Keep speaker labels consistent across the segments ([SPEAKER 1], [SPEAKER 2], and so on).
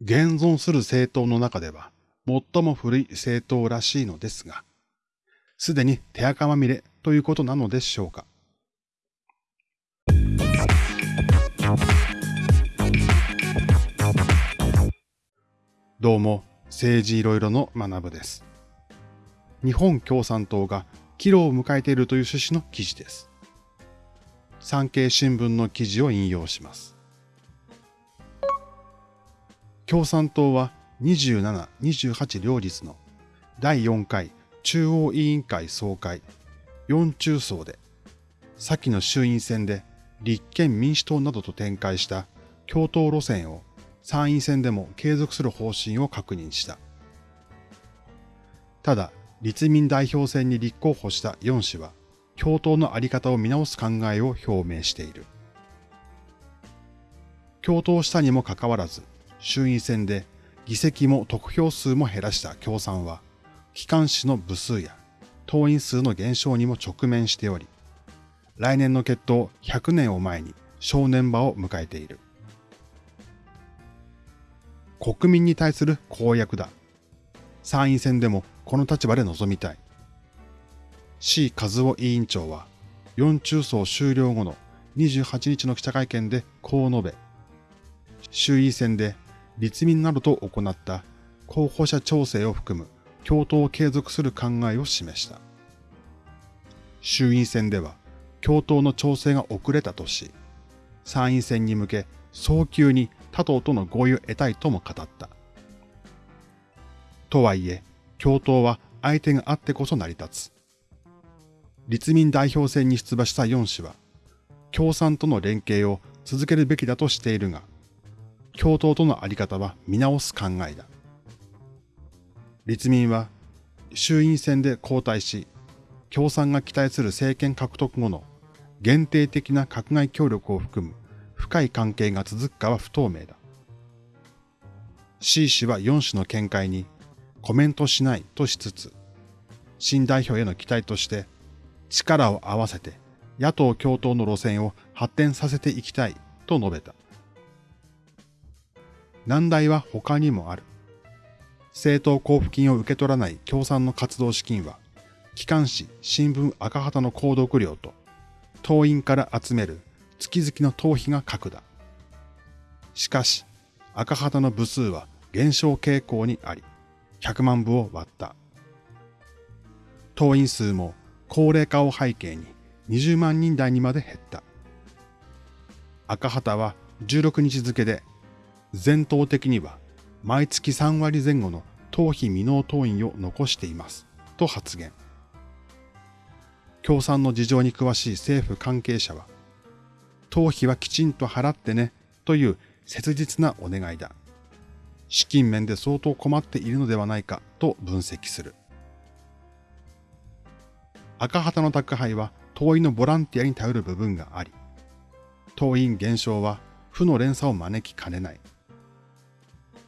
[SPEAKER 1] 現存する政党の中では最も古い政党らしいのですが、すでに手垢まみれということなのでしょうか。どうも、政治いろいろの学部です。日本共産党が岐路を迎えているという趣旨の記事です。産経新聞の記事を引用します。共産党は27、28両日の第4回中央委員会総会4中層で、先の衆院選で立憲民主党などと展開した共闘路線を参院選でも継続する方針を確認した。ただ、立民代表選に立候補した4氏は、共闘のあり方を見直す考えを表明している。共闘したにもかかわらず、衆院選で議席も得票数も減らした共産は、機関紙の部数や党員数の減少にも直面しており、来年の決闘100年を前に正念場を迎えている。国民に対する公約だ。参院選でもこの立場で臨みたい。C 和夫委員長は、4中層終了後の28日の記者会見でこう述べ、衆院選で立民などと行った候補者調整を含む共闘を継続する考えを示した。衆院選では共闘の調整が遅れたとし、参院選に向け早急に他党との合意を得たいとも語った。とはいえ、共闘は相手があってこそ成り立つ。立民代表選に出馬した4氏は、共産との連携を続けるべきだとしているが、共闘とのあり方は見直す考えだ。立民は衆院選で交代し、共産が期待する政権獲得後の限定的な閣外協力を含む深い関係が続くかは不透明だ。C 氏は4氏の見解にコメントしないとしつつ、新代表への期待として力を合わせて野党共闘の路線を発展させていきたいと述べた。難題は他にもある。政党交付金を受け取らない共産の活動資金は、機関紙、新聞赤旗の購読料と、党員から集める月々の党費が格だ。しかし、赤旗の部数は減少傾向にあり、100万部を割った。党員数も高齢化を背景に20万人台にまで減った。赤旗は16日付で全党的には毎月3割前後の党費未納党員を残していますと発言。共産の事情に詳しい政府関係者は、党費はきちんと払ってねという切実なお願いだ。資金面で相当困っているのではないかと分析する。赤旗の宅配は党員のボランティアに頼る部分があり、党員減少は負の連鎖を招きかねない。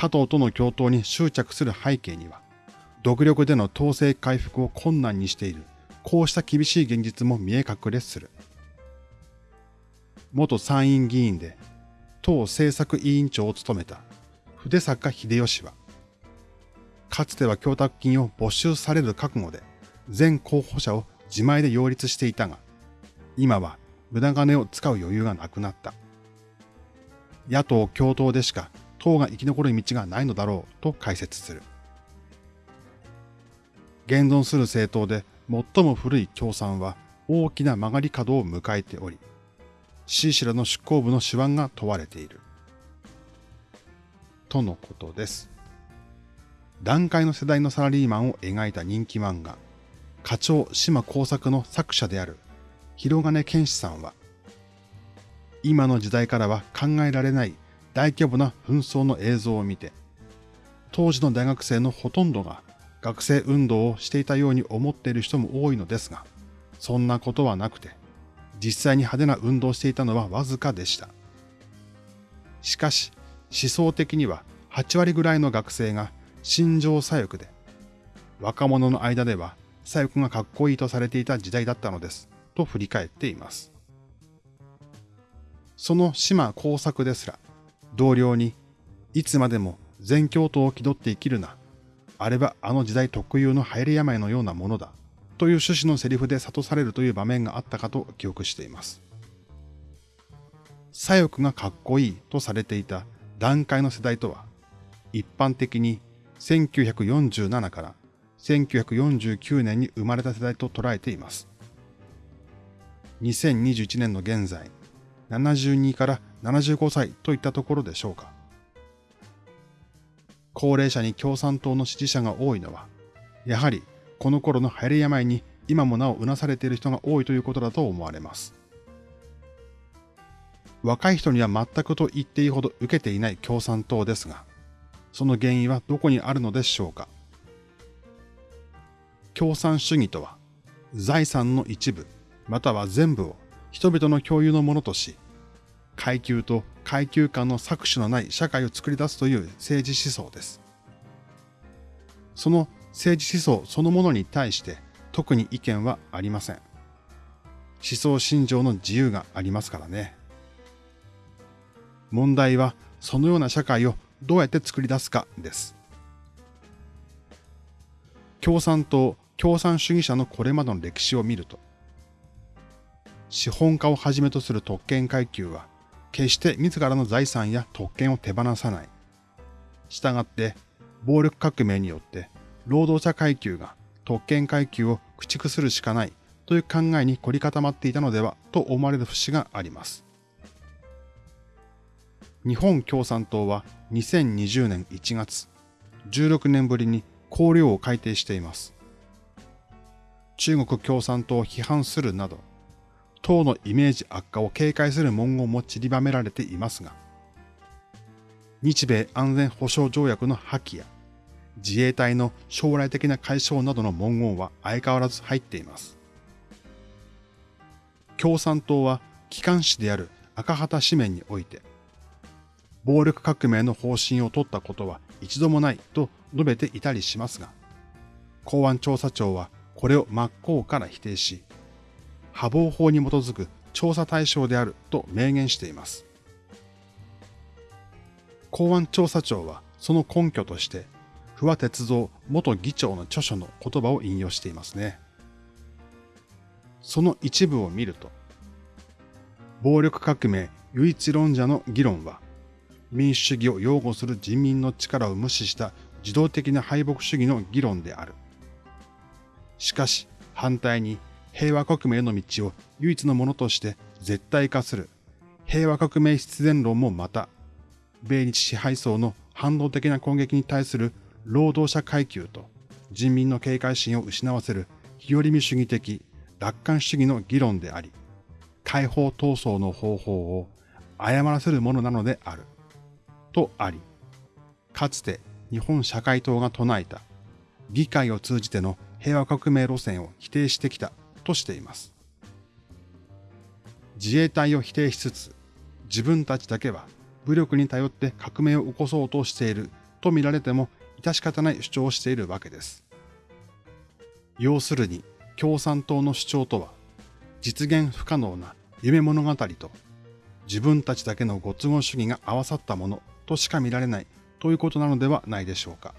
[SPEAKER 1] 他党との共闘に執着する背景には、独力での統制回復を困難にしている、こうした厳しい現実も見え隠れする。元参院議員で、党政策委員長を務めた筆坂秀吉は、かつては供託金を没収される覚悟で、全候補者を自前で擁立していたが、今は無駄金を使う余裕がなくなった。野党共闘でしか党が生き残る道がないのだろうと解説する。現存する政党で最も古い共産は大きな曲がり角を迎えており、シーシラの執行部の手腕が問われている。とのことです。段階の世代のサラリーマンを描いた人気漫画、課長島工作の作者である広金健志さんは、今の時代からは考えられない大規模な紛争の映像を見て、当時の大学生のほとんどが学生運動をしていたように思っている人も多いのですが、そんなことはなくて、実際に派手な運動をしていたのはわずかでした。しかし、思想的には8割ぐらいの学生が心情左翼で、若者の間では左翼がかっこいいとされていた時代だったのです、と振り返っています。その島工作ですら、同僚に、いつまでも全教徒を気取って生きるな。あれはあの時代特有の流行り病のようなものだ。という趣旨のセリフで諭されるという場面があったかと記憶しています。左翼がかっこいいとされていた段階の世代とは、一般的に1947から1949年に生まれた世代と捉えています。2021年の現在、72から75歳といったところでしょうか。高齢者に共産党の支持者が多いのは、やはりこの頃の流行り病に今もなおうなされている人が多いということだと思われます。若い人には全くと言っていいほど受けていない共産党ですが、その原因はどこにあるのでしょうか。共産主義とは、財産の一部、または全部を人々の共有のものとし、階級と階級間の搾取のない社会を作り出すという政治思想です。その政治思想そのものに対して特に意見はありません。思想信条の自由がありますからね。問題はそのような社会をどうやって作り出すかです。共産党、共産主義者のこれまでの歴史を見ると、資本家をはじめとする特権階級は、決して自らの財産や特権を手放さない。したがって、暴力革命によって労働者階級が特権階級を駆逐するしかないという考えに凝り固まっていたのではと思われる節があります。日本共産党は2020年1月、16年ぶりに綱領を改定しています。中国共産党を批判するなど、党のイメージ悪化を警戒する文言も散りばめられていますが、日米安全保障条約の破棄や自衛隊の将来的な解消などの文言は相変わらず入っています。共産党は機関紙である赤旗紙面において、暴力革命の方針を取ったことは一度もないと述べていたりしますが、公安調査庁はこれを真っ向から否定し、破防法に基づく調査対象であると明言しています。公安調査庁はその根拠として、不破鉄造元議長の著書の言葉を引用していますね。その一部を見ると、暴力革命唯一論者の議論は、民主主義を擁護する人民の力を無視した自動的な敗北主義の議論である。しかし、反対に平和革命の道を唯一のものとして絶対化する平和革命必然論もまた、米日支配層の反動的な攻撃に対する労働者階級と人民の警戒心を失わせる日和見主義的楽観主義の議論であり、解放闘争の方法を誤らせるものなのである。とあり、かつて日本社会党が唱えた議会を通じての平和革命路線を否定してきたとしています。自衛隊を否定しつつ、自分たちだけは武力に頼って革命を起こそうとしていると見られても致し方ない主張をしているわけです。要するに共産党の主張とは実現不可能な夢物語と自分たちだけのご都合主義が合わさったものとしか見られないということなのではないでしょうか。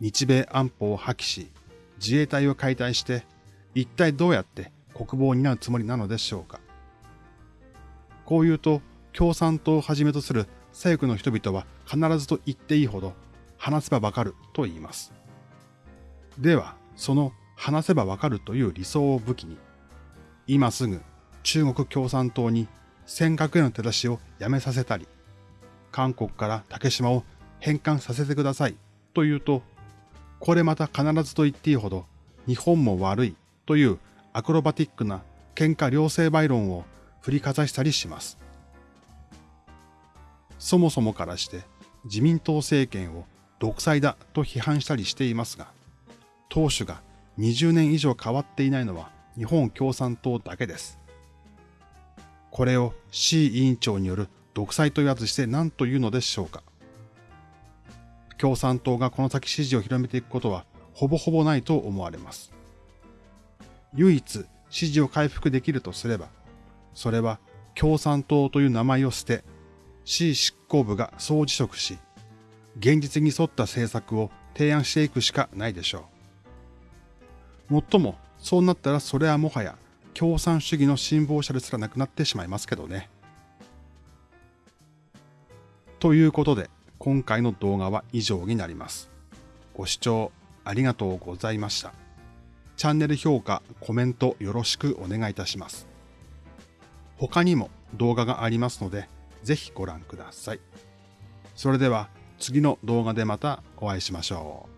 [SPEAKER 1] 日米安保を破棄し、自衛隊を解体して、一体どうやって国防を担うつもりなのでしょうか？こう言うと、共産党をはじめとする左翼の人々は必ずと言っていいほど、話せばわかると言います。では、その話せばわかるという理想を武器に、今すぐ中国共産党に尖閣への手出しをやめさせたり、韓国から竹島を返還させてくださいと言うと、これまた必ずと言っていいほど日本も悪いというアクロバティックな喧嘩両成敗論を振りかざしたりします。そもそもからして自民党政権を独裁だと批判したりしていますが、党首が20年以上変わっていないのは日本共産党だけです。これを C 委員長による独裁と言わずして何というのでしょうか。共産党がこの先支持を広めていくことはほぼほぼないと思われます。唯一支持を回復できるとすれば、それは共産党という名前を捨て、市執行部が総辞職し、現実に沿った政策を提案していくしかないでしょう。もっとも、そうなったらそれはもはや共産主義の辛抱者ですらなくなってしまいますけどね。ということで、今回の動画は以上になります。ご視聴ありがとうございました。チャンネル評価、コメントよろしくお願いいたします。他にも動画がありますので、ぜひご覧ください。それでは次の動画でまたお会いしましょう。